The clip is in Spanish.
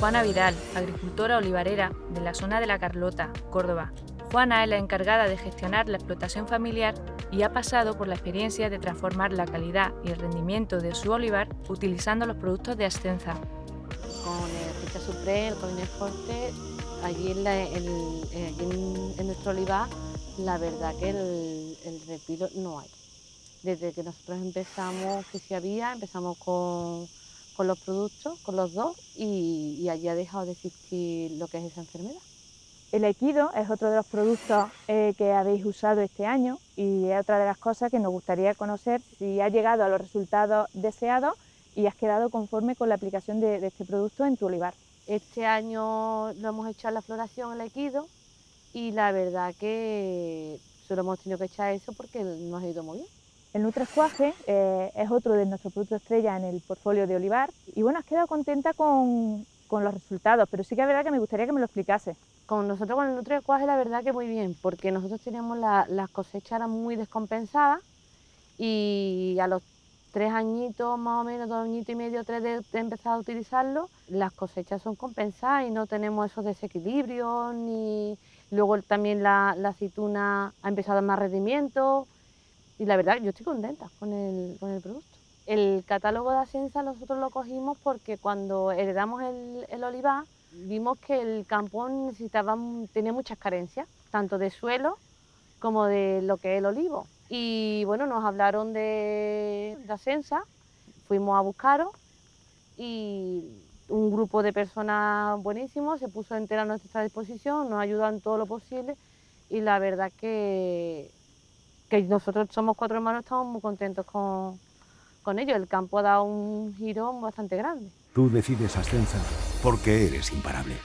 Juana Vidal, agricultora olivarera de la zona de La Carlota, Córdoba. Juana es la encargada de gestionar la explotación familiar y ha pasado por la experiencia de transformar la calidad y el rendimiento de su olivar utilizando los productos de Ascensa. Con el Richa Supreme, el Colines Forte, allí, en, en, nuestro olivar, la verdad que el, el no hay. Desde que nosotros empezamos, que sí había, empezamos con, con los productos, con los dos, y, y allí ha dejado de existir lo que es esa enfermedad. El equido es otro de los productos eh, que habéis usado este año y es otra de las cosas que nos gustaría conocer si ha llegado a los resultados deseados y has quedado conforme con la aplicación de, este producto en tu olivar. Este año lo hemos hecho la floración el equido y la verdad que solo hemos tenido que echar eso porque nos ha ido muy bien. El Nutrescuaje eh, es otro de nuestros productos estrella en el portfolio de olivar y bueno, has quedado contenta con, los resultados, pero sí que es verdad que me gustaría que me lo explicase. Con nosotros con el Nutri-Cuaje la verdad que muy bien, porque nosotros teníamos las cosechas muy descompensadas y a los tres añitos más o menos, dos añitos y medio, tres de, empezar a utilizarlo, las cosechas son compensadas y no tenemos esos desequilibrios, ni luego también la, aceituna ha empezado a más rendimiento y la verdad yo estoy contenta con el, con el producto. El catálogo de Asensa nosotros lo cogimos porque cuando heredamos el, el olivar vimos que el campo necesitaba, tenía muchas carencias, tanto de suelo como de lo que es el olivo. Y bueno, nos hablaron de, de Asensa, fuimos a buscarlo y un grupo de personas buenísimos se puso entera a nuestra disposición, nos ayudan en todo lo posible y la verdad que, que nosotros somos cuatro hermanos, estamos muy contentos con, con ello. El campo ha dado un giro bastante grande. Tú decides Ascensa porque eres imparable.